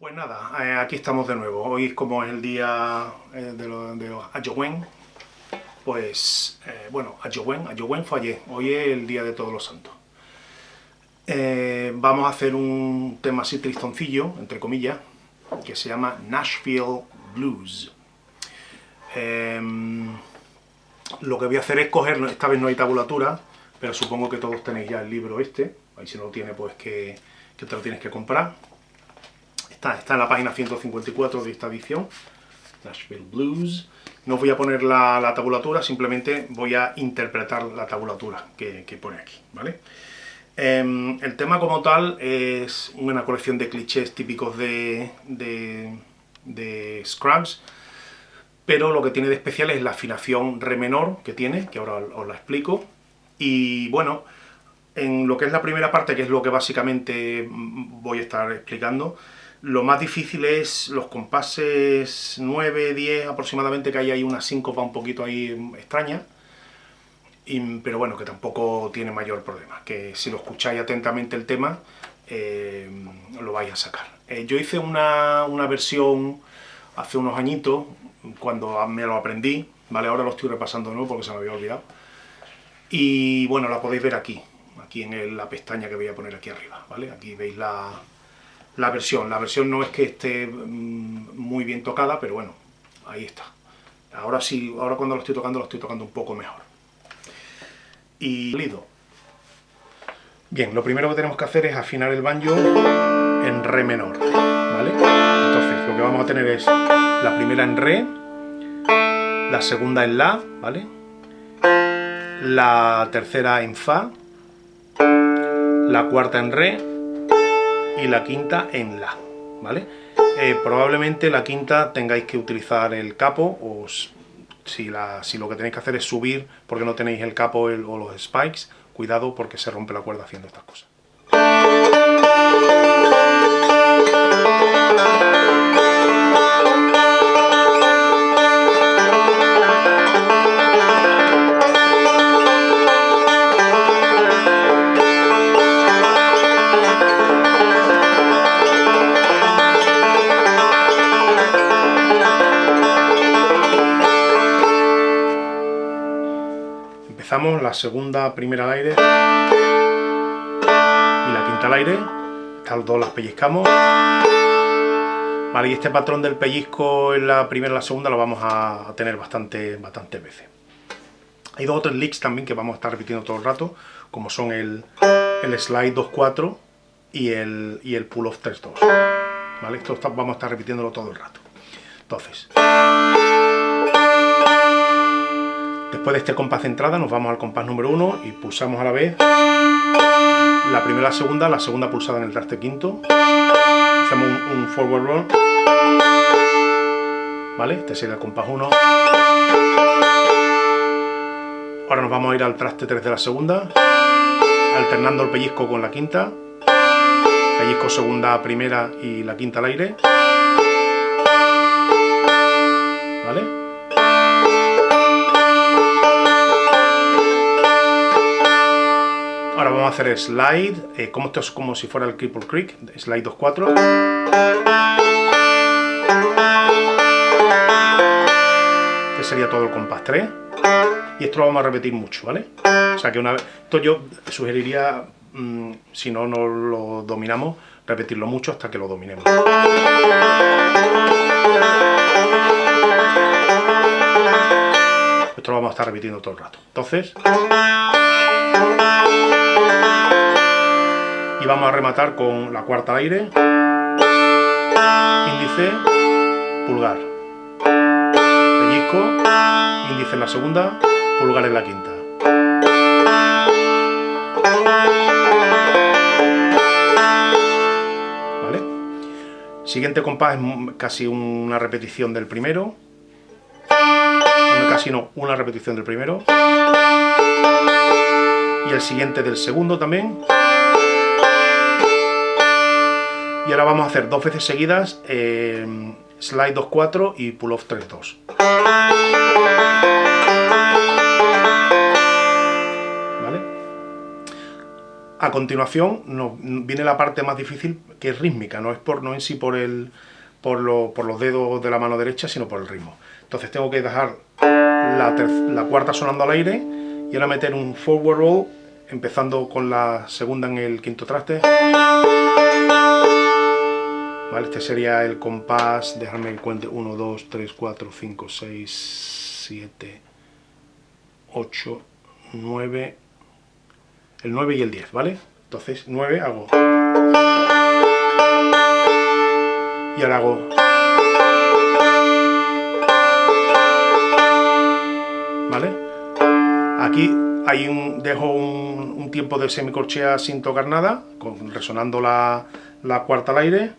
Pues nada, eh, aquí estamos de nuevo. Hoy es como el día eh, de los, los pues, eh, bueno, Ayowen, Ayowen fue ayer, hoy es el día de todos los santos. vamos a hacer un tema así tristoncillo, entre comillas, que se llama Nashville Blues. Lo que voy a hacer es coger, esta vez no hay tabulatura, pero supongo que todos tenéis ya el libro este, ahí si no lo tiene pues que, que te lo tienes que comprar Está, en la página 154 de esta edición, Nashville Blues. No voy a poner la, tabulatura, simplemente voy a interpretar la tabulatura que, pone aquí, ¿vale? Em, el tema como tal es una colección de clichés típicos de, de, Scrubs, pero lo que tiene de especial es la afinación re menor que tiene, que ahora os la explico, y bueno, en lo que es la primera parte, que es lo que básicamente voy a estar explicando, lo más difícil es los compases 9, 10 aproximadamente, que hay ahí una síncopa un poquito ahí extraña, pero bueno, que tampoco tiene mayor problema, que si lo escucháis atentamente el tema, eh, lo vais a sacar. Eh, yo hice una, versión hace unos añitos, cuando me lo aprendí, ¿vale? Ahora lo estoy repasando de nuevo porque se me había olvidado. Y bueno, la podéis ver aquí, aquí en la pestaña que voy a poner aquí arriba, ¿vale? Aquí veis la, la versión. La versión no es que esté mm, muy bien tocada, pero bueno, ahí está. Ahora sí, ahora cuando lo estoy tocando, lo estoy tocando un poco mejor. Y lido. Bien, lo primero que tenemos que hacer es afinar el banjo en re menor, ¿vale? Entonces, lo que vamos a tener es la primera en re, la segunda en la, ¿vale? La tercera en fa, la cuarta en re, y la quinta en la, ¿vale? Eh, probablemente la quinta tengáis que utilizar el capo o si, lo que tenéis que hacer es subir porque no tenéis el capo o los spikes, cuidado porque se rompe la cuerda haciendo estas cosas. La segunda primera al aire y la quinta al aire, estas dos las pellizcamos. Vale, y este patrón del pellizco en la primera y la segunda lo vamos a tener bastante, bastantes veces. Hay dos otros licks también que vamos a estar repitiendo todo el rato, como son el, el slide 2-4 y el, y el pull off 3-2. ¿Vale? Esto vamos a estar repitiéndolo todo el rato. Entonces... Después de este compás de entrada nos vamos al compás número 1 y pulsamos a la vez la primera la segunda, la segunda pulsada en el traste quinto. Hacemos un, forward roll. ¿Vale? Este sería el compás 1. Ahora nos vamos a ir al traste 3 de la segunda, alternando el pellizco con la quinta. Pellizco segunda, primera y la quinta al aire. Hacer slide, eh, como esto es como si fuera el Cripple Creek, slide 2-4. Este sería todo el compás 3. Y esto lo vamos a repetir mucho, ¿vale? O sea que una vez... Esto yo sugeriría, mm, si no, no lo dominamos, repetirlo mucho hasta que lo dominemos. Esto lo vamos a estar repitiendo todo el rato. Entonces y vamos a rematar con la cuarta aire, índice, pulgar, pellizco, índice en la segunda, pulgar en la quinta. ¿Vale? Siguiente compás es casi una repetición del primero, casi no, una repetición del primero, y el siguiente del segundo también, y ahora vamos a hacer dos veces seguidas eh, slide 2-4 y pull off 3-2. ¿Vale? A continuación nos viene la parte más difícil, que es rítmica, no es por no en sí por el por, por los dedos de la mano derecha, sino por el ritmo. Entonces tengo que dejar la cuarta sonando al aire y ahora meter un forward roll, empezando con la segunda en el quinto traste. Vale, este sería el compás, déjame que cuente 1, 2, 3, 4, 5, 6, 7, 8, 9, el 9 y el 10, ¿vale? Entonces 9 hago... Y ahora hago... Aquí hay un, dejo un, tiempo de semicorchea sin tocar nada, resonando la, la cuarta al aire.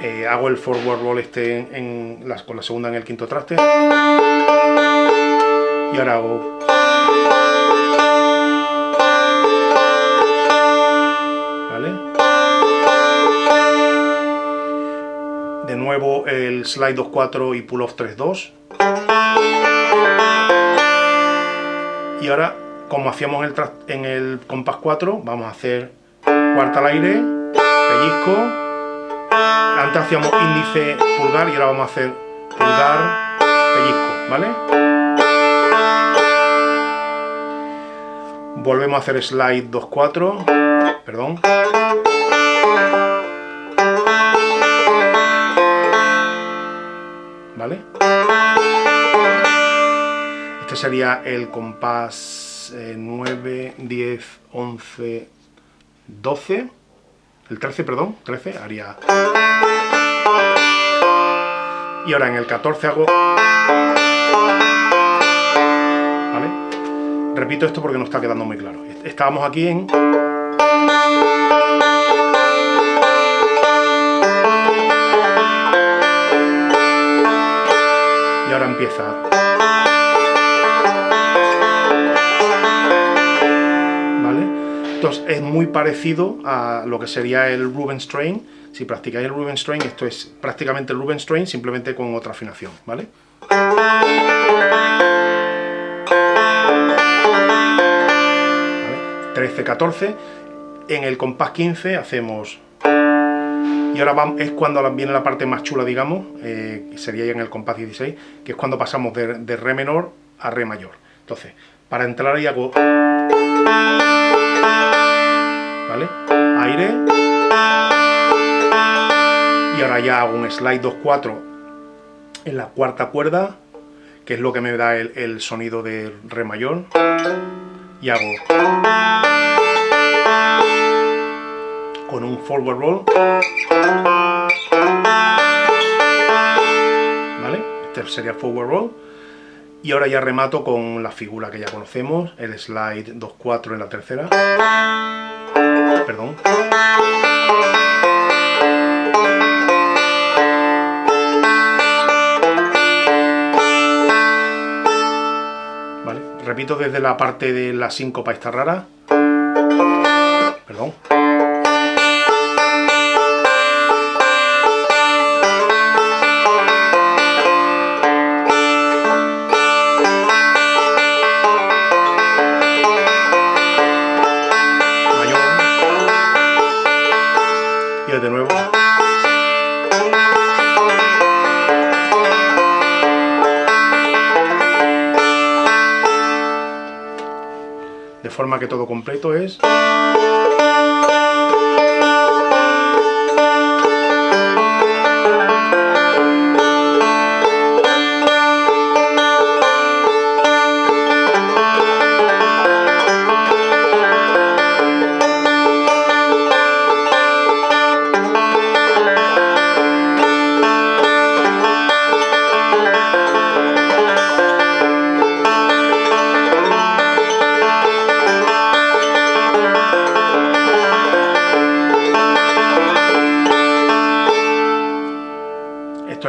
Eh, hago el forward roll este en, en con la segunda en el quinto traste. Y ahora hago. De nuevo el slide 2-4 y pull off 3-2 y ahora como hacíamos en el compás 4 vamos a hacer cuarta al aire pellizco antes hacíamos índice pulgar y ahora vamos a hacer pulgar pellizco ¿vale? volvemos a hacer slide 2-4, perdón. ¿Vale? Este sería el compás 9, 10, 11, 12, el 13, perdón, 13, haría... Y ahora en el 14 hago... Repito esto porque no está quedando muy claro. Estábamos aquí en... Y ahora empieza... Entonces es muy parecido a lo que sería el Rubinstein. Si practicáis el Rubinstein, esto es prácticamente el Rubinstein, simplemente con otra afinación, ¿vale? 13, 14. En el compás 15 hacemos... Y ahora es cuando viene la parte más chula, digamos, eh, sería ya en el compás 16, que es cuando pasamos de, de Re menor a Re mayor. Entonces, para entrar ahí hago... ¿Vale? Aire. Y ahora ya hago un slide 2-4 en la cuarta cuerda, que es lo que me da el, el sonido de Re mayor. Y hago con un forward roll. ¿Vale? Este sería forward roll. Y ahora ya remato con la figura que ya conocemos, el slide 2-4 en la tercera. Perdón. Vale, repito desde la parte de la síncopa esta rara. Forma que todo completo es...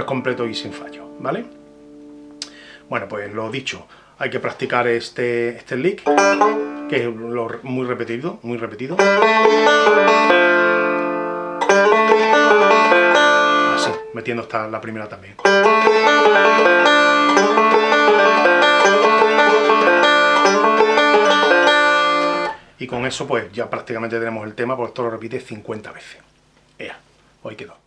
completo y sin fallo, ¿vale? Bueno, pues lo dicho, hay que practicar este, este lick, que es muy repetido, muy repetido. Así, metiendo hasta la primera también. Y con eso pues ya prácticamente tenemos el tema, porque esto lo repite 50 veces. Ea, hoy quedó.